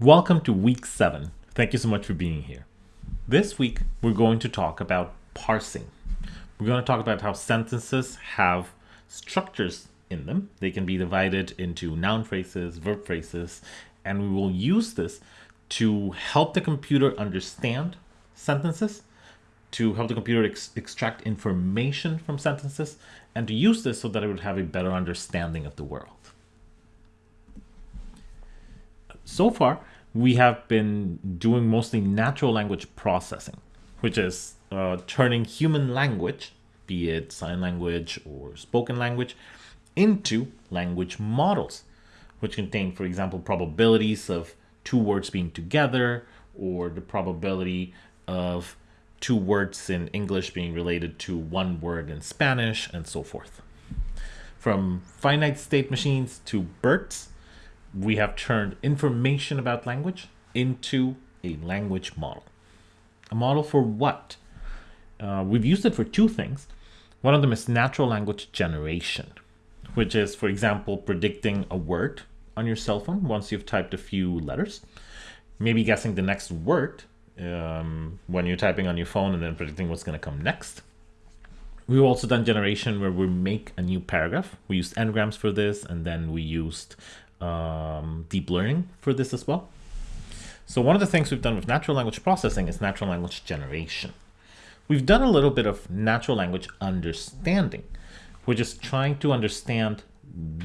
Welcome to week seven. Thank you so much for being here. This week, we're going to talk about parsing. We're going to talk about how sentences have structures in them. They can be divided into noun phrases, verb phrases, and we will use this to help the computer understand sentences, to help the computer ex extract information from sentences, and to use this so that it would have a better understanding of the world. So far, we have been doing mostly natural language processing, which is uh, turning human language, be it sign language or spoken language, into language models, which contain, for example, probabilities of two words being together or the probability of two words in English being related to one word in Spanish and so forth. From finite state machines to BERTs, we have turned information about language into a language model. A model for what? Uh, we've used it for two things. One of them is natural language generation, which is, for example, predicting a word on your cell phone once you've typed a few letters, maybe guessing the next word um, when you're typing on your phone and then predicting what's going to come next. We've also done generation where we make a new paragraph. We used n-grams for this, and then we used um, deep learning for this as well. So one of the things we've done with natural language processing is natural language generation. We've done a little bit of natural language understanding, We're just trying to understand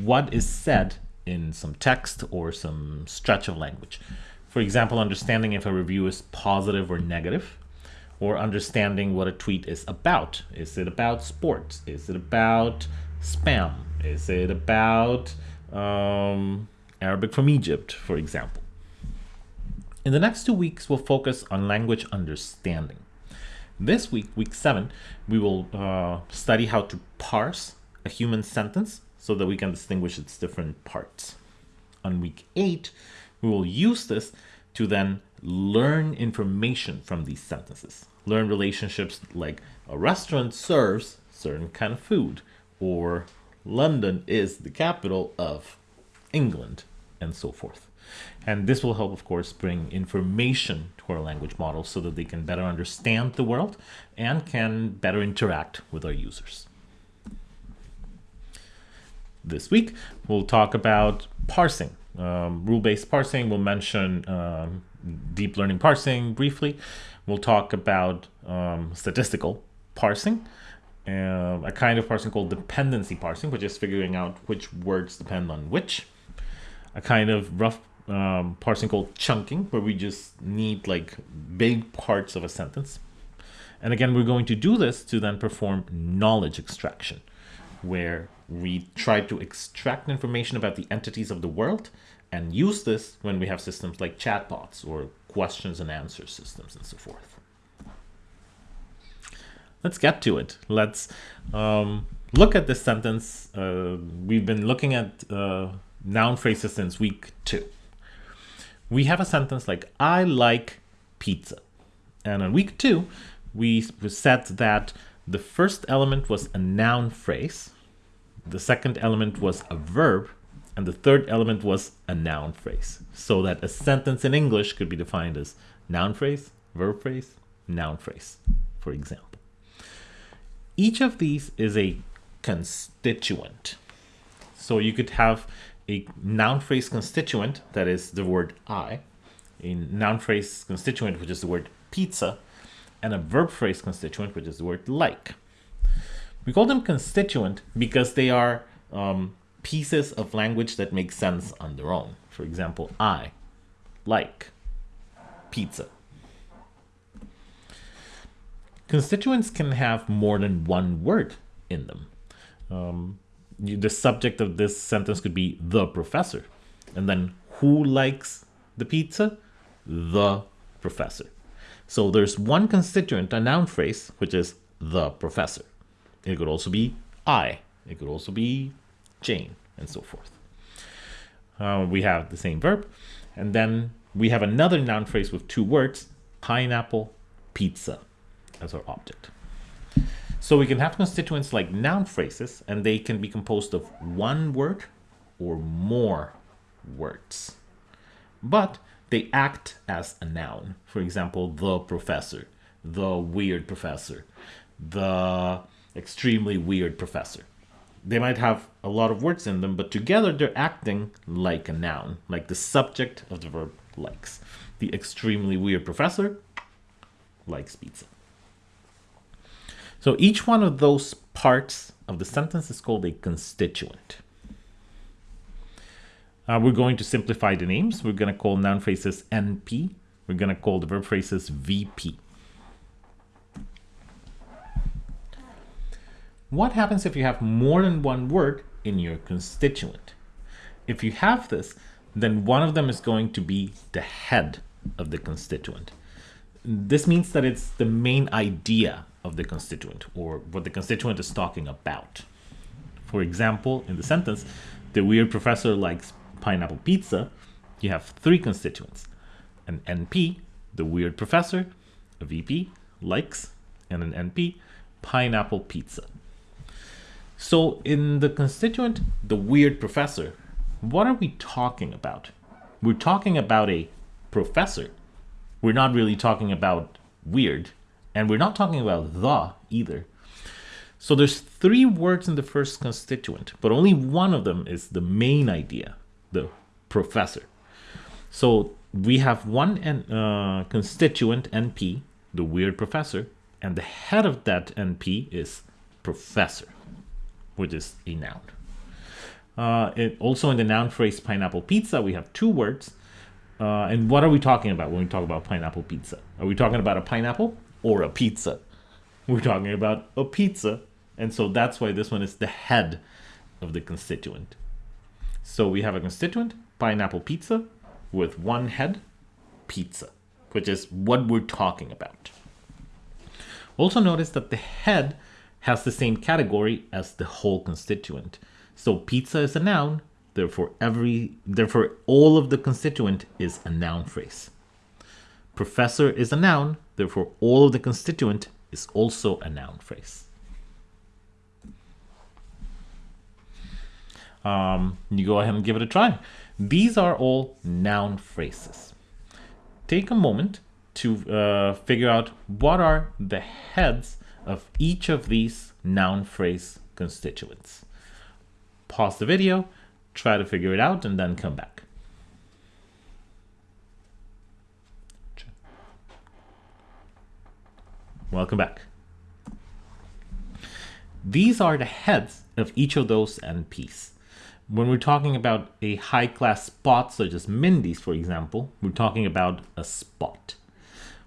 what is said in some text or some stretch of language. For example, understanding if a review is positive or negative, or understanding what a tweet is about. Is it about sports? Is it about spam? Is it about um, Arabic from Egypt, for example. In the next two weeks, we'll focus on language understanding. This week, week seven, we will uh, study how to parse a human sentence so that we can distinguish its different parts. On week eight, we will use this to then learn information from these sentences. Learn relationships like a restaurant serves certain kind of food or London is the capital of England, and so forth. And this will help, of course, bring information to our language models so that they can better understand the world and can better interact with our users. This week, we'll talk about parsing. Um, Rule-based parsing, we'll mention um, deep learning parsing briefly. We'll talk about um, statistical parsing, uh, a kind of parsing called dependency parsing, which is figuring out which words depend on which. A kind of rough um, parsing called chunking, where we just need like big parts of a sentence. And again, we're going to do this to then perform knowledge extraction, where we try to extract information about the entities of the world and use this when we have systems like chatbots or questions and answer systems and so forth let's get to it. Let's um, look at this sentence. Uh, we've been looking at uh, noun phrases since week two. We have a sentence like, I like pizza. And on week two, we said that the first element was a noun phrase, the second element was a verb, and the third element was a noun phrase. So that a sentence in English could be defined as noun phrase, verb phrase, noun phrase, for example. Each of these is a constituent. So you could have a noun phrase constituent, that is the word I, a noun phrase constituent, which is the word pizza, and a verb phrase constituent, which is the word like. We call them constituent because they are um, pieces of language that make sense on their own. For example, I, like, pizza. Constituents can have more than one word in them. Um, the subject of this sentence could be the professor. And then who likes the pizza? The professor. So there's one constituent, a noun phrase, which is the professor. It could also be I. It could also be Jane, and so forth. Uh, we have the same verb. And then we have another noun phrase with two words, pineapple, pizza as our object. So we can have constituents like noun phrases, and they can be composed of one word or more words. But they act as a noun. For example, the professor, the weird professor, the extremely weird professor. They might have a lot of words in them, but together they're acting like a noun, like the subject of the verb likes. The extremely weird professor likes pizza. So each one of those parts of the sentence is called a constituent. Uh, we're going to simplify the names. We're going to call noun phrases NP. We're going to call the verb phrases VP. What happens if you have more than one word in your constituent? If you have this, then one of them is going to be the head of the constituent. This means that it's the main idea of the constituent or what the constituent is talking about. For example, in the sentence, the weird professor likes pineapple pizza, you have three constituents. An NP, the weird professor, a VP, likes, and an NP, pineapple pizza. So in the constituent, the weird professor, what are we talking about? We're talking about a professor. We're not really talking about weird, and we're not talking about the either. So there's three words in the first constituent, but only one of them is the main idea the professor. So we have one uh, constituent NP, the weird professor, and the head of that NP is professor, which is a noun. Uh, it, also in the noun phrase pineapple pizza, we have two words. Uh, and what are we talking about when we talk about pineapple pizza? Are we talking about a pineapple or a pizza? We're talking about a pizza. And so that's why this one is the head of the constituent. So we have a constituent, pineapple pizza, with one head, pizza, which is what we're talking about. Also notice that the head has the same category as the whole constituent. So pizza is a noun, therefore every therefore all of the constituent is a noun phrase. Professor is a noun, therefore all of the constituent is also a noun phrase. um, you go ahead and give it a try. These are all noun phrases. Take a moment to uh, figure out what are the heads of each of these noun phrase constituents. Pause the video, try to figure it out, and then come back. Welcome back. These are the heads of each of those NPs. When we're talking about a high class spot, such as Mindy's, for example, we're talking about a spot.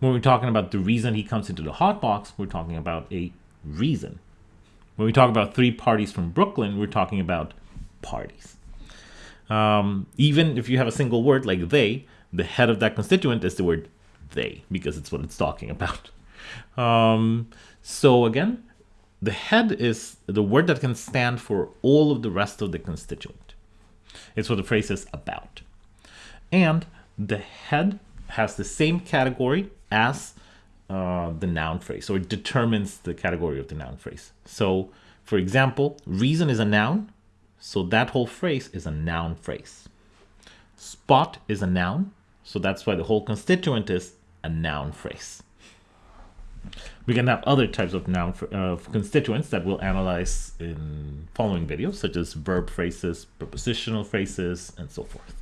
When we're talking about the reason he comes into the hot box, we're talking about a reason. When we talk about three parties from Brooklyn, we're talking about parties. Um, even if you have a single word like they, the head of that constituent is the word they, because it's what it's talking about. Um, so again, the head is the word that can stand for all of the rest of the constituent. It's what the phrase is about. And the head has the same category as uh, the noun phrase, so it determines the category of the noun phrase. So, for example, reason is a noun, so that whole phrase is a noun phrase. Spot is a noun, so that's why the whole constituent is a noun phrase. We can have other types of noun uh, constituents that we'll analyze in following videos, such as verb phrases, prepositional phrases, and so forth.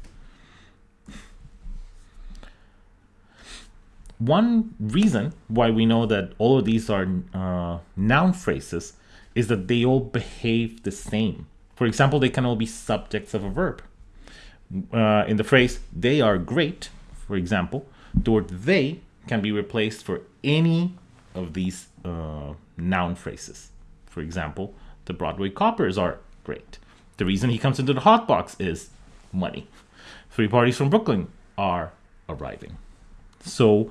One reason why we know that all of these are uh, noun phrases is that they all behave the same. For example, they can all be subjects of a verb. Uh, in the phrase, they are great, for example, the word they can be replaced for any of these uh, noun phrases. For example, the Broadway coppers are great. The reason he comes into the hot box is money. Three parties from Brooklyn are arriving. So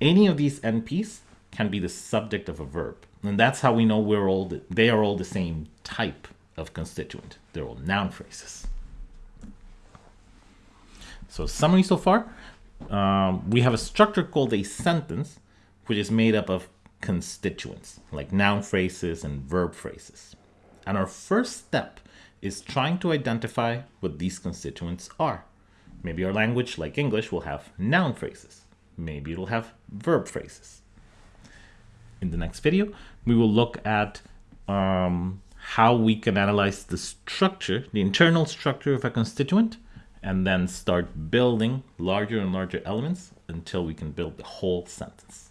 any of these NPs can be the subject of a verb. And that's how we know we're all the, they are all the same type of constituent. They're all noun phrases. So summary so far, um, we have a structure called a sentence, which is made up of constituents, like noun phrases and verb phrases. And our first step is trying to identify what these constituents are. Maybe our language, like English, will have noun phrases. Maybe it'll have verb phrases. In the next video, we will look at um, how we can analyze the structure, the internal structure of a constituent, and then start building larger and larger elements until we can build the whole sentence.